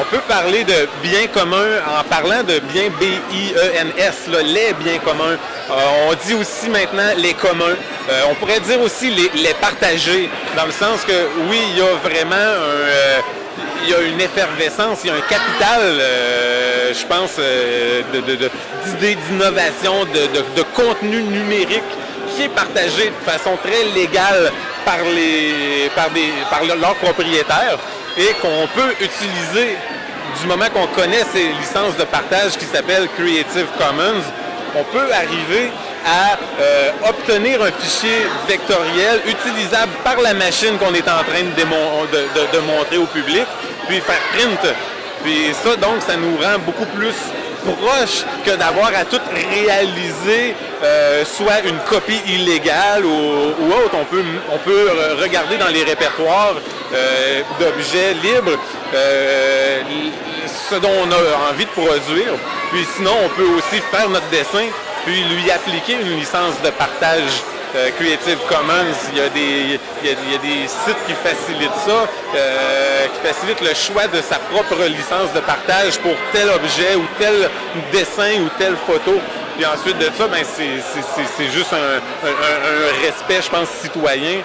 On peut parler de biens communs en parlant de biens B-I-E-N-S, là, les biens communs. Euh, on dit aussi maintenant les communs. Euh, on pourrait dire aussi les, partagés, dans le sens que oui, il y a vraiment euh, une effervescence, il y a un capital, je pense, d'idées, d'innovation, de, contenu numérique qui est partagé de façon très légale par, leurs propriétaires et qu'on peut utiliser du moment qu'on connaît ces licences de partage qui s'appellent Creative Commons, on peut arriver à euh, obtenir un fichier vectoriel utilisable par la machine qu'on est en train de, montrer au public, puis faire print. Puis ça, donc, ça nous rend beaucoup plus proche que d'avoir à tout réaliser euh, soit une copie illégale ou, ou autre. On peut, on peut re- regarder dans les répertoires euh, d'objets libres euh, ce dont on a envie de produire. Puis sinon, on peut aussi faire notre dessin puis lui appliquer une licence de partage euh, Creative Commons. Il y, a des, il, y a, des sites qui facilitent ça, qui facilitent le choix de sa propre licence de partage pour tel objet ou tel dessin ou telle photo. Puis ensuite de ça, ben, c'est- c'est c'est- c'est juste un, un- un- un respect, je pense, citoyen.